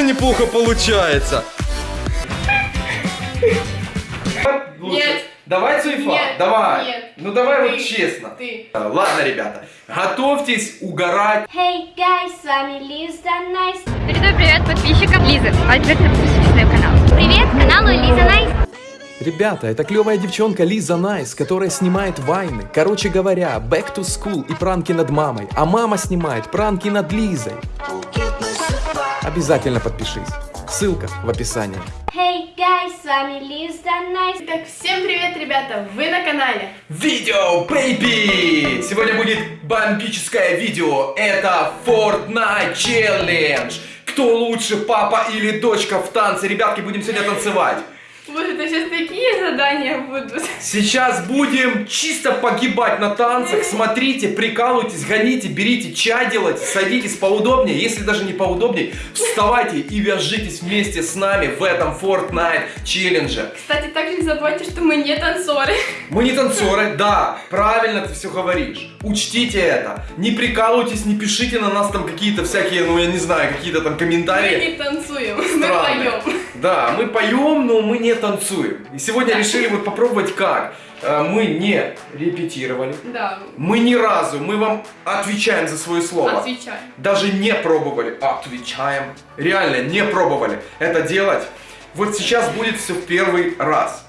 неплохо получается. Нет. Давай, Цуефа, Нет. давай. Нет. Ну давай вот Ты. честно. Ты. Ладно, ребята, готовьтесь угорать. Hey guys, с вами Лиза Найс. Передаю привет подписчикам Лизы. Обязательно подписывайтесь на ее канал. Привет каналу Лиза Найс. Ребята, это клевая девчонка Лиза Найс, которая снимает вайны. Короче говоря, back to school и пранки над мамой. А мама снимает пранки над Лизой. Обязательно подпишись. Ссылка в описании. Hey guys, с вами Лиза Найс. Итак, всем привет, ребята! Вы на канале. Видео, baby! Сегодня будет бомбическое видео. Это Fortnite Challenge. Кто лучше, папа или дочка в танце? Ребятки, будем сегодня танцевать. Боже, это сейчас такие задания будут. Сейчас будем чисто погибать на танцах. Смотрите, прикалывайтесь, гоните, берите чай делать, садитесь поудобнее. Если даже не поудобнее, вставайте и движитесь вместе с нами в этом Fortnite челлендже. Кстати, также не забывайте, что мы не танцоры. Мы не танцоры, да, правильно ты все говоришь. Учтите это. Не прикалывайтесь, не пишите на нас там какие-то всякие, ну я не знаю, какие-то там Мы комментарии. не танцуем, мы Странные. поем. Да, мы поем, но мы не танцуем. И сегодня решили вот попробовать как. Э, Мы не репетировали. Да, Мы ни разу, мы вам отвечаем за свое слово. отвечай. Даже не пробовали. Отвечаем. Реально не пробовали это делать. Вот сейчас будет все в первый раз.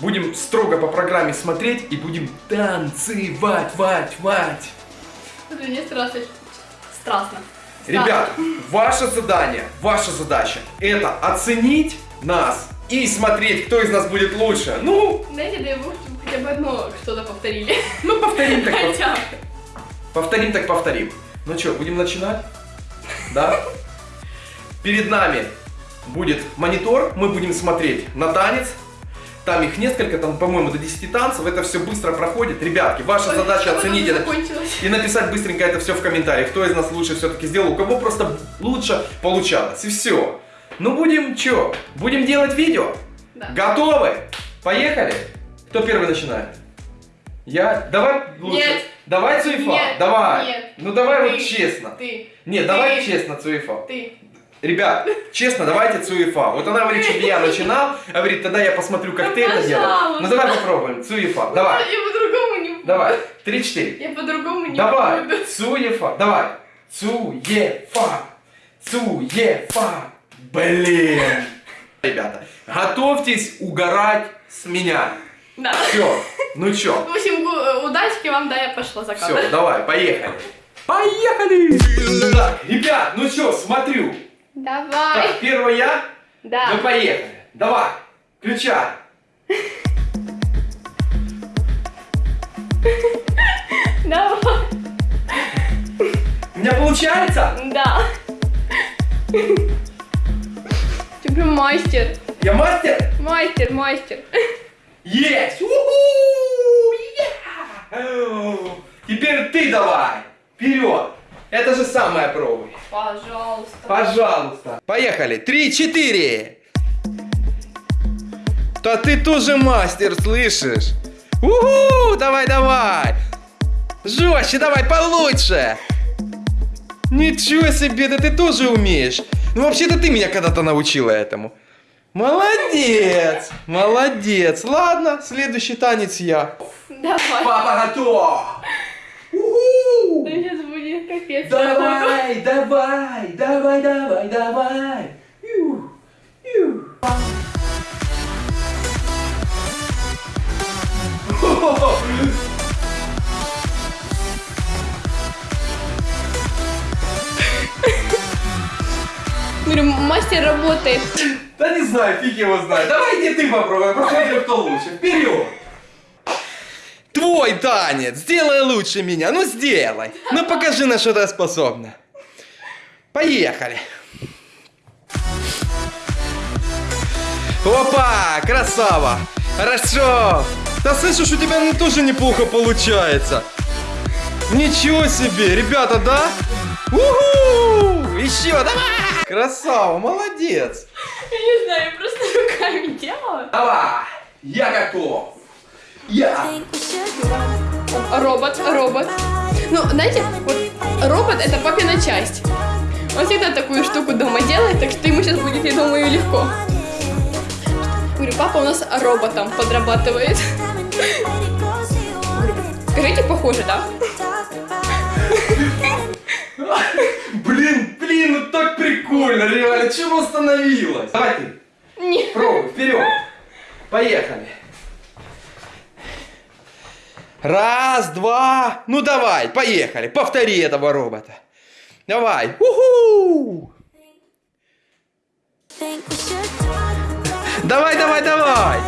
Будем строго по программе смотреть и будем танцевать, вать, вать. Страшно. Страстно. Ребят, ваше задание, ваша задача это оценить нас и смотреть, кто из нас будет лучше. Ну, Дайте, дай бог, чтобы хотя бы одно что-то повторили. ну повторим так, Хотя повторим так повторим. Ну что, будем начинать? Да? Перед нами будет монитор, мы будем смотреть на танец. Там их несколько, там, по-моему, до 10 танцев. Это все быстро проходит. Ребятки, ваша Ой, задача оценить это и написать быстренько это все в комментариях, кто из нас лучше все-таки сделал, у кого просто лучше получалось. И все. Ну будем что? Будем делать видео? Да. Готовы? Поехали? Кто первый начинает? Я? Давай лучше. Нет. Давай Цуефа. Нет. Давай. Нет. Ну давай вот Ты. честно. Ты. Нет, Ты. давай честно, Цуефа. Ты. Ребят, честно, давайте Цуефа. Вот она говорит, чтобы я начинал, а говорит, тогда я посмотрю, как ты это делаешь. Ну давай попробуем. Цуефа. Давай. Я по-другому не буду. Давай. Три-четыре. Я по-другому не Давай, буду. Цуефа, давай. Цуефа, Цуефа. Блин. Ребята, готовьтесь угорать с меня. Да. Все, ну чё, В общем, удачки вам, да, я пошла за кадр. все, давай, поехали. Поехали! Так, ребят, ну чё, смотрю. Давай. Так, первый я, Да. ну поехали. Давай, включай. Давай. У меня получается? Да. Ты прям мастер. Я мастер? Мастер, мастер. Есть! У-ху! Я! Теперь ты давай! Вперед! Это же самое пробуй. Пожалуйста. Пожалуйста. Поехали. Три, четыре. Да ты тоже мастер, слышишь? Уху! Давай, давай. Жестче, давай, получше. Ничего себе, да ты тоже умеешь. Ну, вообще-то ты меня когда-то научила этому. Молодец, молодец. Ладно, следующий танец я. Давай. Папа готов. Уху! Да сейчас будет капец. Давай, давай, давай, давай, давай. Ю, ю. Говорю, мастер работает. Да не знаю, фиг его знает. Давай иди ты попробуй, посмотрим, кто лучше. Вперед! Твой танец, сделай лучше меня, ну сделай. Ну покажи, на что ты способна. Поехали. Опа, красава. Хорошо. Да слышишь, у тебя ну, тоже неплохо получается. Ничего себе, ребята, да? Уху! Еще, давай! Красава, молодец. Я не знаю, я просто руками делала. Давай, я готов. Я. Робот, робот. Ну, знаете, вот робот это папина часть. Он всегда такую штуку дома делает, так что ему сейчас будет, я думаю, легко. Говорю, папа у нас роботом подрабатывает. Скажите, похоже, да? Блин, блин, ну так прикольно, реально. Чего остановилась? Давай ты. Нет. Пробуй, вперед. Поехали. Раз, два. Ну давай, поехали. Повтори этого робота. Давай. Уху! Давай, давай, давай.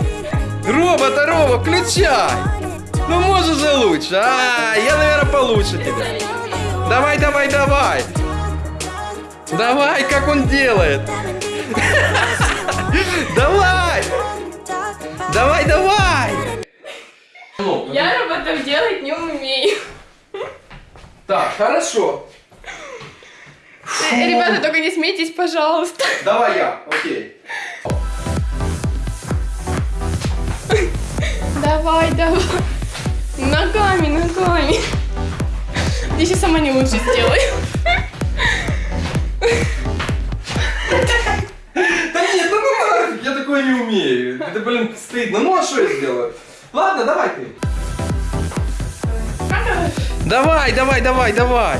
Робота, робот, включай. Ну можешь же лучше. А, я, наверное, получше тебя. Давай, давай, давай. Давай, как он делает. Давай. Давай, давай. Я роботов делать не умею. Так, хорошо. Э, Ребята, только не смейтесь, пожалуйста. Давай я, окей. Давай, давай. Ногами, ногами. Я сейчас сама не лучше сделаю. Да нет, ну ну нафиг, я такое не умею. Это, блин, стыдно. Ну а что я сделаю? Ладно, давай ты. Давай, давай, давай, давай.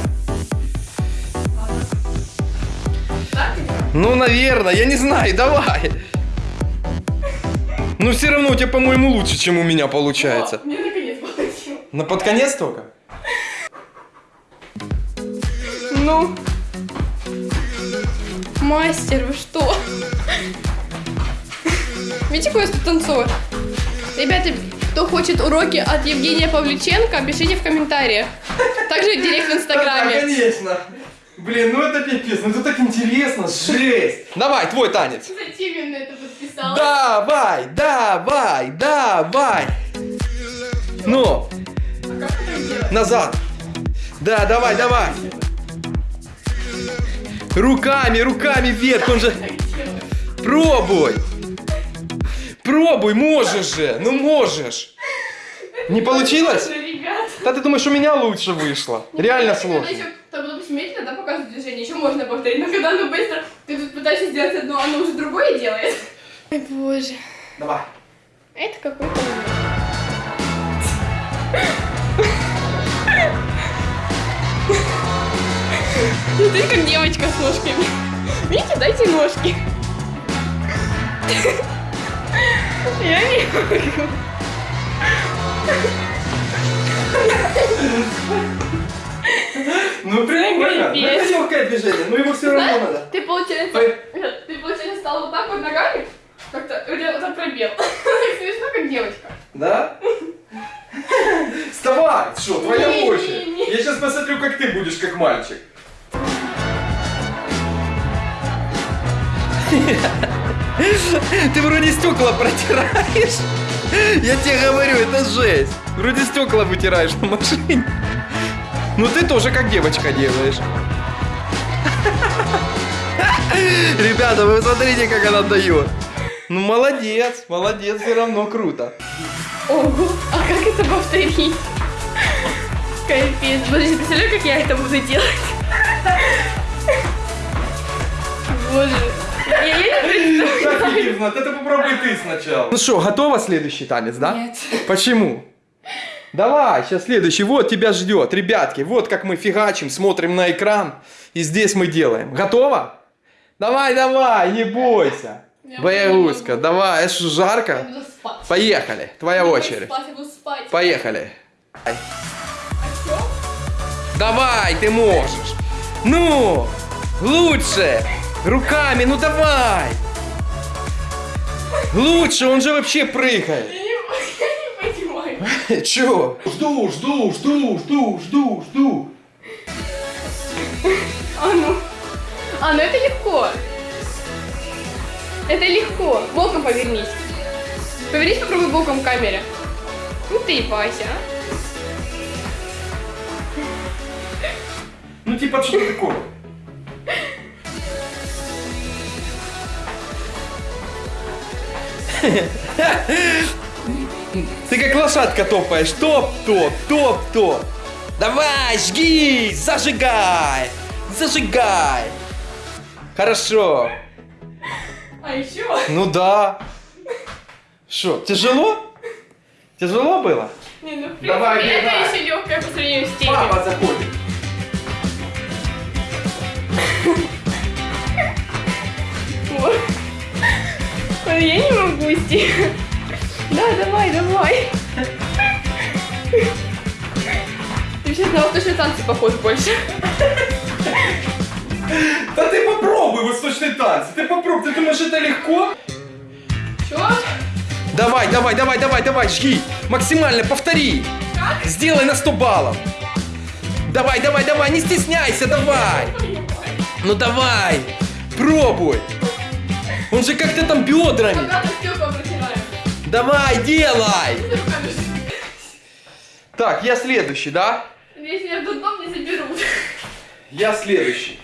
Ну, наверное, я не знаю, давай. Ну, все равно у тебя, по-моему, лучше, чем у меня получается. Мне наконец получилось. На под конец только? Ну. Мастер, вы что? Видите, какой я тут танцор? Ребята, кто хочет уроки от Евгения Павлюченко, пишите в комментариях. Также директ в Да, инстаграме. конечно. Блин, ну это пипец, ну это так интересно, жесть. Давай, твой танец. Зачем я на это подписала? Давай, давай, давай. Ну, назад. Да, давай, давай. Руками, руками вверх, он же... Пробуй. Пробуй, можешь же, ну можешь. Не получилось? Да ты думаешь, у меня лучше вышло? Реально Когда сложно. еще, там, допустим, медленно, да, показывают движение, еще можно повторить, но когда оно быстро, ты тут пытаешься сделать одно, оно уже другое делает. Ой, боже. Давай. Это какой-то ужас. Смотри, как девочка с ножками. Видите, дайте ножки. Я не могу. Ну прикольно. Ну, это легкое движение, но его все равно надо. ты, получается, ты, получается, стал вот так вот ногами, как-то, у тебя вот так пробел. Смешно, как девочка. Да? Вставай! Что, твоя Не, очередь? не, не. Я сейчас посмотрю, как ты будешь, как мальчик. Ты вроде стекла протираешь. Я тебе говорю, это жесть. Вроде стекла вытираешь на машине. Ну ты тоже как девочка делаешь. Ребята, вы смотрите, как она дает. Ну молодец, молодец, все равно круто. Ого, а как это повторить? Капец. Подожди, представляю, как я это буду делать? Боже. Ирина, это попробуй ты сначала. Ну что, готова следующий танец, да? Нет. Почему? Давай, сейчас следующий. Вот тебя ждет. Ребятки, вот как мы фигачим, смотрим на экран. И здесь мы делаем. Готова? Давай, давай, не бойся. Боягузка, давай, это что, Я жарко? буду спать. Поехали, твоя Я буду очередь. Спать, я буду спать. Поехали. А? Давай, ты можешь. Ну, лучше. Руками, ну давай. Лучше, он же вообще прыгает. Я не, я не понимаю. Чё? Жду, жду, жду, жду, жду, жду. А ну. А, ну это легко. Это легко. Боком повернись. Повернись, попробуй боком к камере. Ну ты, Вася, а? Ну типа что такое? Ты как лошадка топаешь. Топ, топ, топ, топ. Давай, жги, зажигай, зажигай. Хорошо. А еще? Ну да. Что, тяжело? Тяжело было? Не, ну в принципе, Давай, это бегай. еще легкое по сравнению с теми. Папа заходит. Я не могу идти. Да, давай, давай. Ты сейчас на восточные танцы похож больше. Да ты попробуй восточные танцы. Ты попробуй. Ты думаешь, это легко? Чё? Давай, давай, давай, давай, давай, жги. Максимально повтори. Сделай на 100 баллов. Давай, давай, давай, не стесняйся, давай. Ну давай, пробуй. Он же как-то там бедрами. Давай, делай. Ж- Так, я следующий, да? Если меня в дом не заберут. Я следующий.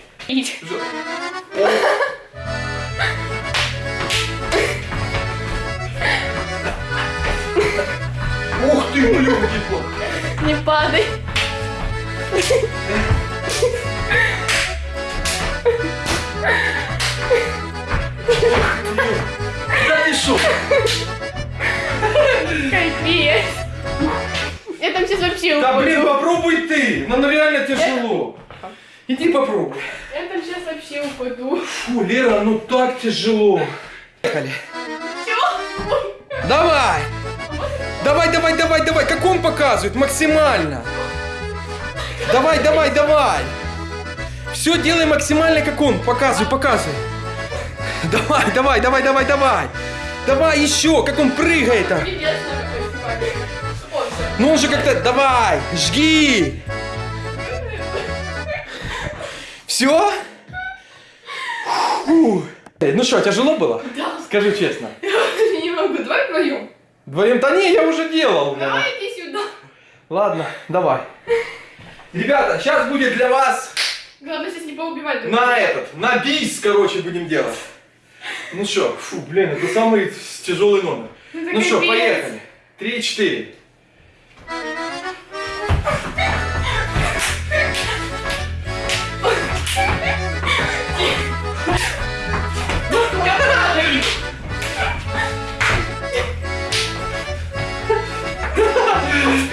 Ух ты, блюдки. Не падай. Да ты шо? Капец. Я там сейчас вообще Да блин, попробуй ты. Ну, ну реально тяжело. Иди попробуй. Я там сейчас вообще упаду. Фу, Лера, ну так тяжело. Поехали. Давай! Давай, давай, давай, давай! Как он показывает? Максимально! Давай, давай, давай! Все делай максимально, как он. Показывай, показывай. Давай, давай, давай, давай, давай! Давай еще, как он прыгает там. Пиздец, на какой снимали. О, всё. Ну он же как-то, давай, жги! Все? Ну что, тяжело было? Да. Скажи честно. Я не могу. Давай вдвоем. Вдвоем, да не, я уже делал. Давай иди сюда. Ладно, давай. Ребята, сейчас будет для вас Главное сейчас не поубивать друг на этот, на бис, короче, будем делать. Ну что, фу, блин, это самый тяжелый номер. Ну, Ну что, капец. поехали. Три, четыре.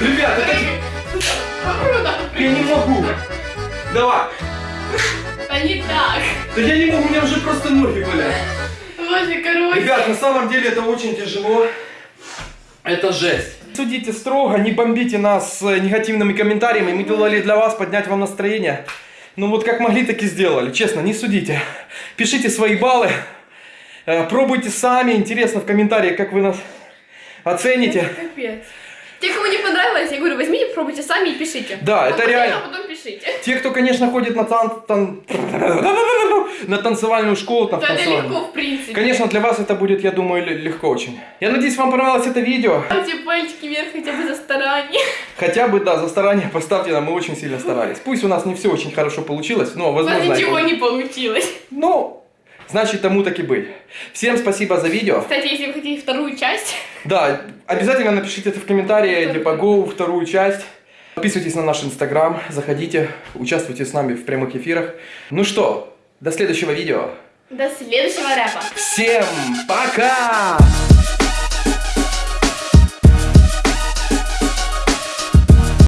Ребята, это... Я не могу. Давай. А не так. Да я не могу, у меня уже просто ноги болят. Боже, короче. Ребят, на самом деле это очень тяжело. Это жесть. Судите строго, не бомбите нас э, негативными комментариями. Мы делали для вас поднять вам настроение. Ну вот как могли, так и сделали. Честно, не судите. Пишите свои баллы. Э, Пробуйте сами. Интересно в комментариях, как вы нас оцените. Капец. Те, кому не понравилось, я говорю, возьмите, пробуйте сами и пишите. Да, А это реально. А потом пишите. Те, кто, конечно, ходит на, тан- тан- на танцевальную школу, там, Да, это легко, в принципе. Конечно, для вас это будет, я думаю, легко очень. Я надеюсь, вам понравилось это видео. Ставьте пальчики вверх хотя бы за старание. Хотя бы, да, за старание поставьте нам, мы очень сильно старались. Пусть у нас не все очень хорошо получилось, но, У вас возможно... ничего не получилось. Ну, значит, тому так и быть. Всем спасибо за видео. Кстати, если вы хотите вторую часть, Да, обязательно напишите это в комментарии, типа, go, вторую часть. Подписывайтесь на наш инстаграм, заходите, участвуйте с нами в прямых эфирах. Ну что, до следующего видео. до следующего рэпа. Всем пока!